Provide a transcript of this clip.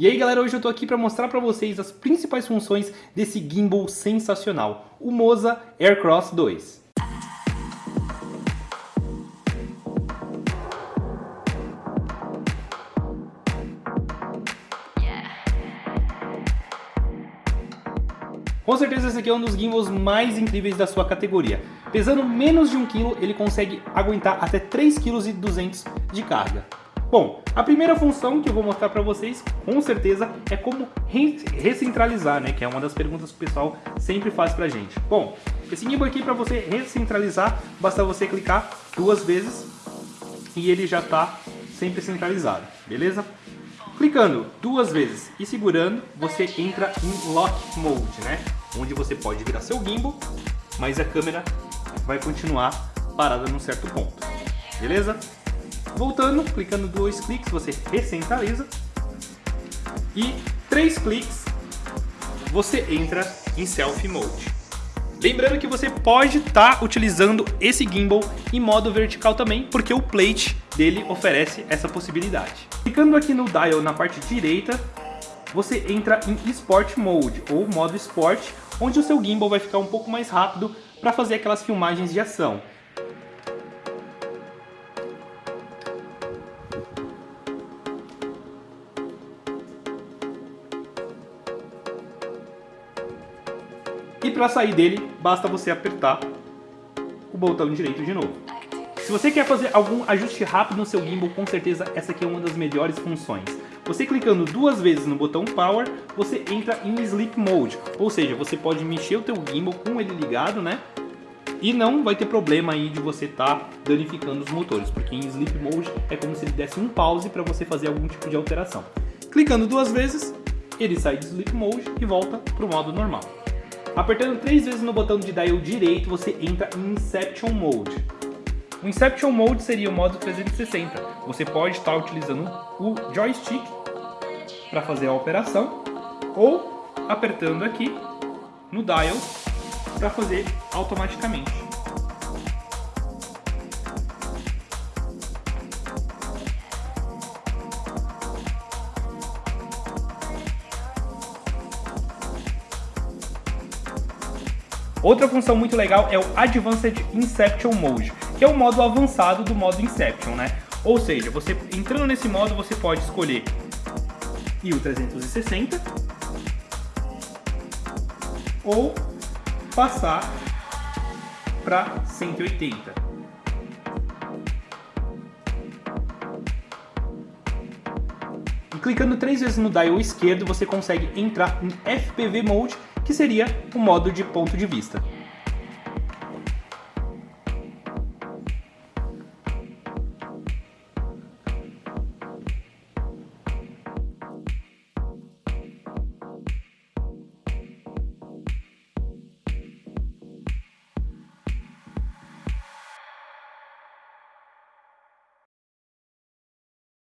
E aí galera, hoje eu tô aqui para mostrar para vocês as principais funções desse gimbal sensacional, o Moza Aircross 2. Com certeza esse aqui é um dos gimbals mais incríveis da sua categoria. Pesando menos de 1 kg, ele consegue aguentar até 3,2 kg de carga. Bom, a primeira função que eu vou mostrar para vocês, com certeza, é como re recentralizar, né? Que é uma das perguntas que o pessoal sempre faz pra gente. Bom, esse gimbal aqui para você recentralizar, basta você clicar duas vezes e ele já está sempre centralizado, beleza? Clicando duas vezes e segurando, você entra em Lock Mode, né? Onde você pode virar seu gimbal, mas a câmera vai continuar parada num certo ponto, beleza? Voltando, clicando dois cliques, você recentraliza. E três cliques, você entra em Selfie Mode. Lembrando que você pode estar tá utilizando esse gimbal em modo vertical também, porque o plate dele oferece essa possibilidade. Clicando aqui no dial na parte direita, você entra em Sport Mode, ou modo Sport, onde o seu gimbal vai ficar um pouco mais rápido para fazer aquelas filmagens de ação. E para sair dele, basta você apertar o botão direito de novo. Se você quer fazer algum ajuste rápido no seu gimbal, com certeza essa aqui é uma das melhores funções. Você clicando duas vezes no botão Power, você entra em Sleep Mode, ou seja, você pode mexer o teu gimbal com ele ligado, né? E não vai ter problema aí de você estar tá danificando os motores, porque em Sleep Mode é como se ele desse um pause para você fazer algum tipo de alteração. Clicando duas vezes, ele sai de Sleep Mode e volta para o modo normal. Apertando três vezes no botão de dial direito, você entra em Inception Mode. O Inception Mode seria o modo 360. Você pode estar utilizando o joystick para fazer a operação ou apertando aqui no dial para fazer automaticamente. Outra função muito legal é o Advanced Inception Mode, que é o modo avançado do modo Inception, né? Ou seja, você entrando nesse modo você pode escolher e o 360 ou passar para 180. E clicando três vezes no dial esquerdo, você consegue entrar em FPV Mode, que seria o modo de ponto de vista.